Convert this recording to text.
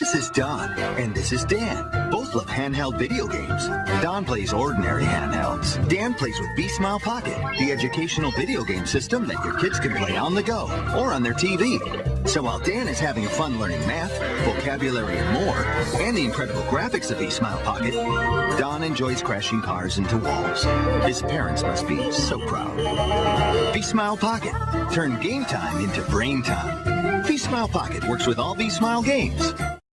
This is Don, and this is Dan. Both love handheld video games. Don plays ordinary handhelds. Dan plays with V.Smile Pocket, the educational video game system that your kids can play on the go or on their TV. So while Dan is having fun learning math, vocabulary, and more, and the incredible graphics of V.Smile Pocket, Don enjoys crashing cars into walls. His parents must be so proud. V.Smile Pocket. Turn game time into brain time. V.Smile Pocket works with all V.Smile games.